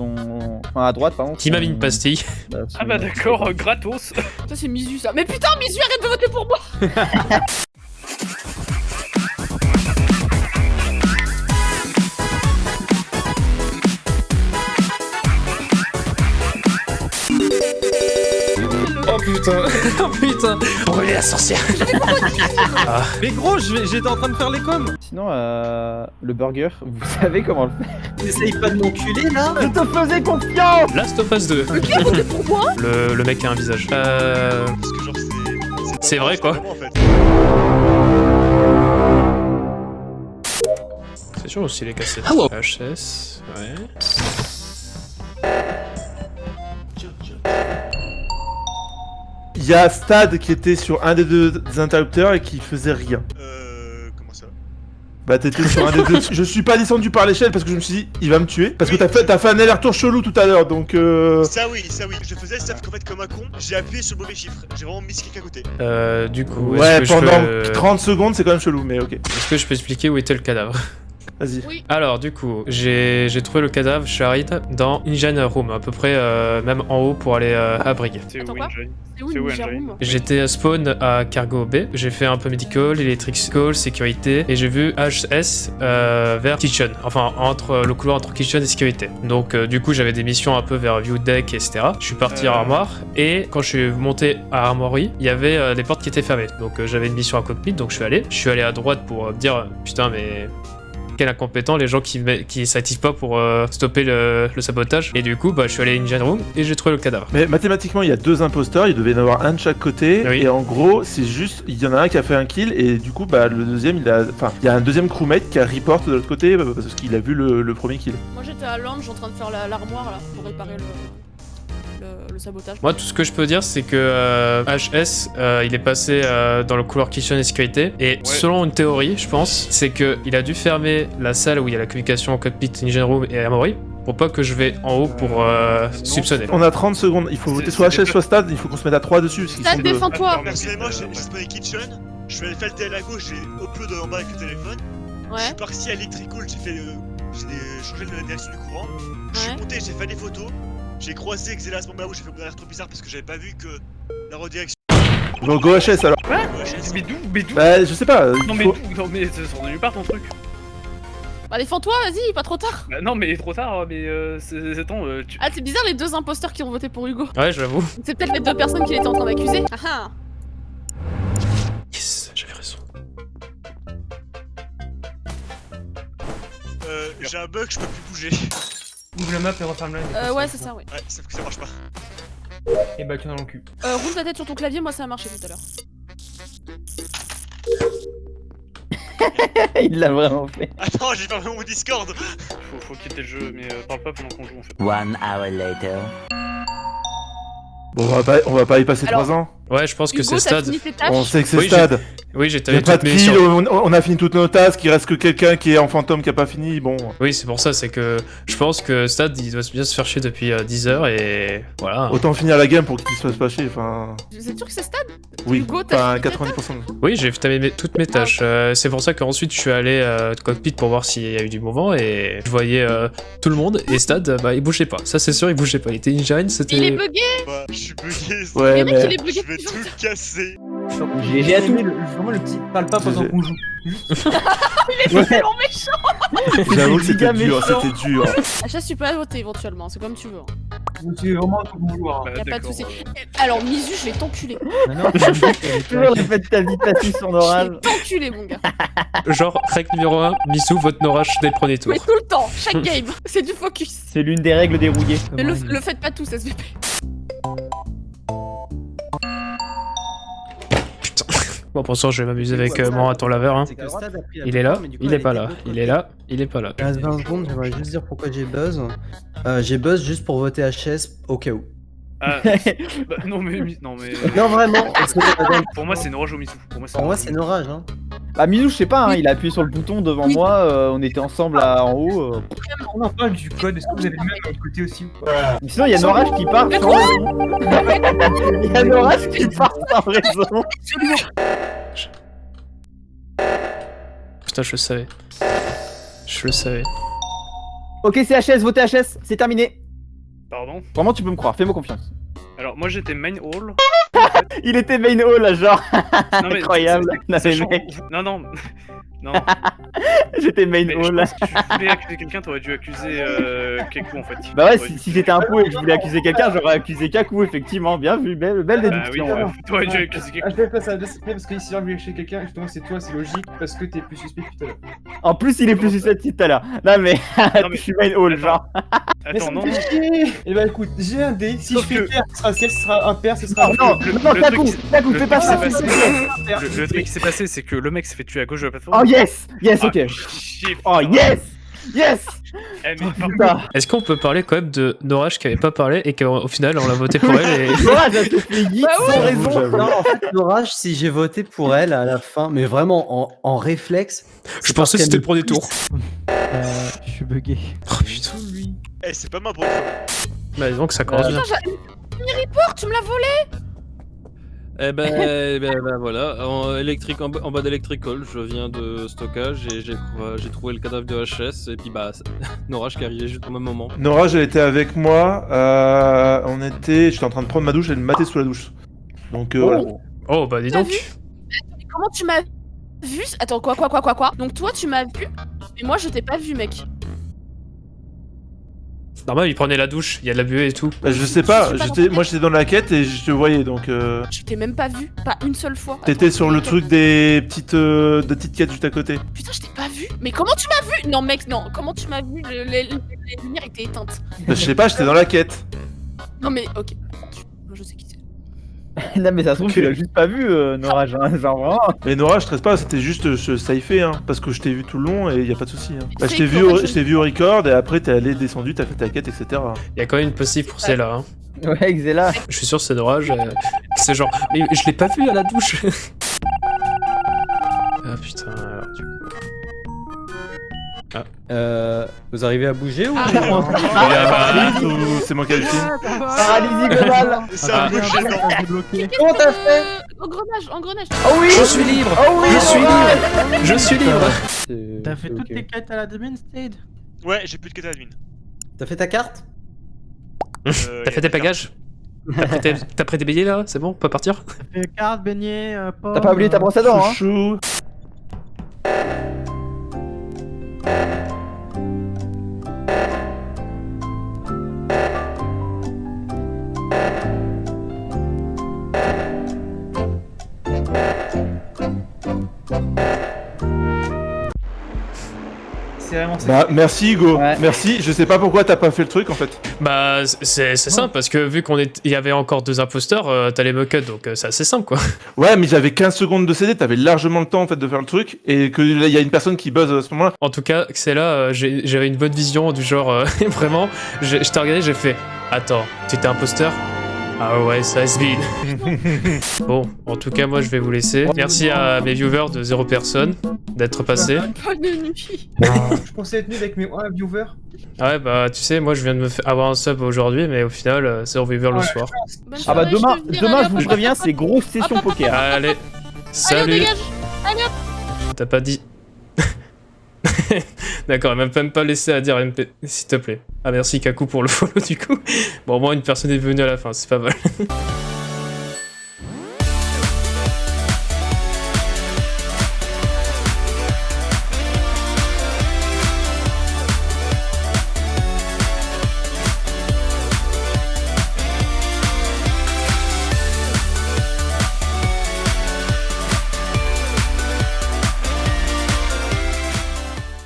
sont... Enfin, à droite, pardon. Qui m'a mis une pastille bah, Ah bah d'accord, euh, gratos. Ça c'est Misu ça. Mais putain Misu arrête de voter pour moi putain Oh putain Brûler la sorcière Mais gros, je vais- j'étais en train de faire les coms Sinon, euh, le burger, vous savez comment le faire T'essayes pas de m'enculer là Je te faisais confiance Last of Us 2 Qui a voté pour moi le, le mec a un visage. Euh... Parce que genre c'est... C'est vrai, quoi. vraiment, en fait. C'est sûr aussi les cassettes. Hello. HS, ouais. Il y a Stad qui était sur un des deux interrupteurs et qui faisait rien. Euh... Comment ça? Bah t'étais sur un des deux. Je suis pas descendu par l'échelle parce que je me suis dit il va me tuer. Parce que t'as fait, t'as fait un aller-retour chelou tout à l'heure donc euh... Ça oui, ça oui. Je faisais sauf qu'en fait comme un con, j'ai appuyé sur le mauvais chiffre. J'ai vraiment mis quelqu'un à côté. Euh, du coup, Ouais est-ce que, pendant je peux... 30 secondes c'est quand même chelou mais ok. est-ce que je peux expliquer où était le cadavre? Vas-y. Oui. Alors, du coup, j'ai trouvé le cadavre Sharid dans Engine Room, à peu près euh, même en haut pour aller euh, à Brig. C'est où où J'étais spawn à Cargo B, j'ai fait un peu medical, electrical, sécurité, et j'ai vu HS euh, vers kitchen, enfin entre le couloir entre kitchen et sécurité. Donc euh, du coup j'avais des missions un peu vers view deck, etc. Je suis parti à armoire, et quand je suis monté à armory, il y avait euh, des portes qui étaient fermées. Donc euh, j'avais une mission à cockpit, donc je suis allé. Je suis allé à droite pour euh, me dire putain mais quel incompétent les gens qui, s'activent pas pour euh, stopper le, le sabotage. Et du coup bah je suis allé à Engine Room et j'ai trouvé le cadavre. Mais mathématiquement il y a deux imposteurs, il devait y en avoir un de chaque côté Oui. et en gros c'est juste il y en a un qui a fait un kill et du coup bah le deuxième il a enfin il y a un deuxième crewmate qui a report de l'autre côté euh, parce qu'il a vu le, le premier kill. Moi j'étais à lounge en train de faire la- l'armoire là pour réparer le, le, le sabotage. Moi, tout ce que je peux dire, c'est que euh, HS, euh, il est passé euh, dans le couloir kitchen et sécurité. Et selon une théorie, je pense, c'est que il a dû fermer la salle où il y a la communication cockpit, engine room et armory pour pas que je vais en haut pour euh, non. soupçonner. On a 30 secondes, il faut voter soit HS soit Stad, il faut qu'on se mette à 3 dessus. parce qu'ils Stad, sont deux. défends-toi Personnellement, j'ai j'ai spawné kitchen. Je suis allé faire le TL à gauche, j'ai upload en bas avec le téléphone. Je Ouais, suis parti à electrical, j'ai fait le... J'ai changé la direction du courant. Je suis ouais. monté, j'ai fait des photos. J'ai croisé Xela à ce moment-là où j'ai fait mon alerte trop bizarre parce que j'avais pas vu que la redirection. Donc go HS alors. Quoi Mais d'où Mais d'où Bah je sais pas. Non il mais d'où Non mais ça sort de nulle part ton truc. Bah défends-toi, vas-y, pas trop tard. Bah, non mais trop tard, mais euh, c'est- attends, euh, tu... Ah c'est bizarre les deux imposteurs qui ont voté pour Hugo. Ouais, j'avoue. C'est peut-être les deux personnes qu'il était en train d'accuser. Ah ah. Yes, j'avais raison. Euh, j'ai un bug, je peux plus bouger. Ouvre la map et referme la Euh, ouais c'est ça, ouais. Ouais, sauf que ça marche pas. Et bah, tu dans le cul. Euh, roule ta tête sur ton clavier, moi ça a marché tout à l'heure. Il l'a vraiment fait. Attends, j'ai fermé mon Discord. faut, faut quitter le jeu, mais euh, parle pas pendant qu'on joue en fait. One hour later. Bon, on va pas, on va pas y passer Alors- 3 ans. Ouais, je pense que c'est t'as Stad. fini tes tâches On sait que c'est Oui, j'ai- Stad. Oui, j'ai pas toutes de mes kill, on, on a fini toutes nos tasks, il reste que quelqu'un qui est en fantôme qui a pas fini, bon. Oui, c'est pour ça, c'est que je pense que Stad, il doit bien se faire chier depuis euh, 10 heures et voilà. Autant finir la game pour qu'il se fasse pas chier, enfin... Vous êtes sûr que c'est Stad Oui, Hugo, t'as enfin fini tes 90%. Oui, j'ai terminé toutes mes tâches. Euh, c'est pour ça qu'ensuite je suis allé euh, cockpit pour voir s'il y a eu du mouvement et je voyais euh, tout le monde et Stad, euh, bah il bougeait pas. Ça c'est sûr, il bougeait pas. Il était engine, c'était. Il est bugué Bah, je suis bugué. Ouais, mais... il est bugué tout casser. J'ai tout. le, vraiment le petit parle pas pendant qu'on joue. Il est tellement méchant J'avoue que C'est c'était dur, c'était dur. Achat, tu peux la voter éventuellement, c'est comme tu veux. hein. Tu es vraiment tout bon joueur. Bah, Y a pas de soucis. Eh, Alors, Misu, je vais t'enculer. Toujours le fait de ta vie passée sur Je l'orage. vais t'enculer, mon gars. Genre, règle numéro 1, Missou, vote Norash dès le premier tour. Mais tout le temps, chaque game. C'est du focus. C'est l'une des règles dérouillées. Mais le, le faites pas tous, SVP. Bon, pour ça, je vais m'amuser avec euh, mon raton laveur. Hein. Il est là, victoire, mais du coup, il est pas là. Il est là, il est pas là. 15-20 secondes, j'aimerais juste dire pourquoi j'ai buzz. Euh, j'ai buzz juste pour voter HS au cas où. Ah, bah, non mais non mais. Non, vraiment, Pour moi c'est Norage au Mitsou. Pour moi c'est Norage. Hein. Bah Minou, je sais pas, hein, il a appuyé sur le bouton devant Oui. moi, euh, on était ensemble là, en haut. euh. On en parle du code, est-ce que vous avez le même de l'autre côté aussi Sinon, il y a Norage qui part sans raison. Il y a Norage qui part sans raison. Putain, je le savais. Je le savais. Ok, c'est HS, votez HS, c'est terminé. Pardon? Vraiment, tu peux me croire, fais-moi confiance. Alors, moi j'étais main hall. Il était main hall là, genre. Non, mais Incroyable. mais sachant- mec, Non, non. Non, j'étais main mais hall. que si tu voulais accuser quelqu'un, t'aurais dû accuser euh, Kekou en fait. Bah ouais, si, j'étais un pou et que je voulais accuser quelqu'un, j'aurais accusé Kaku, effectivement. Bien vu, belle, belle Bah déduction. oui, ouais. euh, t'aurais dû accuser Kekou. Ah, je fais pas ça, c'est parce que si j'ai envie de chez quelqu'un, justement, c'est toi, c'est logique, parce que t'es plus suspect que tout à l'heure. En plus, il est plus susceptible tout à l'heure. Non, mais, je suis main hall, genre. Attends, non, Et bah écoute, j'ai un dé, si Sauf je fais que- pair, ce sera ciel, ce sera impair, ce sera... Non, non, Kaku, truc, Kaku, fais pas ça, le truc qui s'est passé, c'est que le mec s'est fait tuer à gauche de la plateforme. Yes, yes, Ah, ok. chier, Oh yes, yes. Est-ce qu'on peut parler quand même de Norage qui avait pas parlé et qu'au final on l'a voté pour elle et... Te fait geek Bah sans raison. Non, en fait, l'orage, si j'ai voté pour elle à la fin, mais vraiment en, en réflexe. Je pensais que c'était le premier tour. Euh, je suis bugué. Oh putain. Eh, c'est pas moi pour une fois. Bah donc ça commence bien. Putain, j'ai- Une report, tu me l'as volé Eh ben, eh ben, ben voilà, en, électrique, en, bas- en bas d'électricole, je viens de stockage et j'ai euh, j'ai trouvé le cadavre de HS et puis bah, Norage qui est arrivé juste au même moment. Nora, elle était avec moi. euh, on était. J'étais en train de prendre ma douche, elle me matait sous la douche. Donc euh, voilà. Oh bah dis donc. vu Comment tu m'as vu? Attends, quoi, quoi, quoi, quoi, quoi? Donc toi, tu m'as vu, mais moi, je t'ai pas vu, mec. Normal, il prenait la douche, il y a de la buée et tout. Bah, je sais pas, j'étais, moi j'étais dans la quête et je te voyais donc. Euh... Je t'ai même pas vu, pas une seule fois. T'étais sur le truc des petites, euh, des petites quêtes juste à côté. Putain, je t'ai pas vu. Mais comment tu m'as vu? Non, mec, non. Comment tu m'as vu? Le- les, lumières étaient éteintes. Bah, je sais pas, j'étais dans la quête. Non, mais ok. Moi, je sais qui. non, mais ça se trouve, tu l'as juste pas vu, euh, Nora, genre, genre vraiment. Mais Nora, je stresse pas, c'était juste euh, je saifé, hein, parce que je t'ai vu tout le long et y a pas de souci. Hein. Bah, je t'ai vu, au- origin. je t'ai vu au record et après t'es allé descendu, t'as fait ta quête, etc. Il y a quand même une possible pour celle-là. Hein. Ouais, Xela. Je suis sûr que c'est Norage. euh, C'est genre, mais je l'ai pas vu à la douche. ah putain. Euh, vous arrivez à bouger ou Ah. Il y a Marie ou c'est moi qui hallucine Paralysie globale. C'est un peu gênant. Comment t'as fait Engrenage, engrenage. Oh oui. Je suis libre. Oh oui. Je suis libre. Je suis libre. T'as fait toutes tes quêtes à la Demon State Ouais, j'ai plus de quête admin. T'as fait ta carte Euh, T'as fait tes bagages T'as pris, tes- billets là C'est bon On peut partir T'as fait carte, beignet, euh. T'as pas oublié ta brosse à dents, hein Bah merci Hugo, Ouais. merci. Je sais pas pourquoi t'as pas fait le truc en fait. Bah c'est simple parce que vu qu'on est, il y avait encore deux imposteurs, euh, t'allais me cut donc euh, c'est assez simple quoi. Ouais, mais j'avais 15 secondes de CD, t'avais largement le temps en fait de faire le truc et que là, il y a une personne qui buzz à ce moment-là. En tout cas, c'est là, euh, j'avais une bonne vision du genre, euh, vraiment, je t'ai regardé, j'ai fait, attends, t'étais imposteur? Ah ouais, ça has been. bon, en tout cas, moi je vais vous laisser. Merci à mes viewers de zéro personne d'être. Bonne nuit. Je pensais être nul avec mes 1 viewers. Ah ouais, bah tu sais, moi je viens de me faire avoir un sub aujourd'hui, mais au final, euh, c'est viewer le soir. Ah bah demain, demain je vous préviens, c'est grosse session poker. Allez, salut. T'as pas dit. D'accord, même même pas laissé à dire MP, s'il te plaît. Ah merci Kaku pour le follow du coup. Bon, au moins une personne est venue à la fin, c'est pas mal.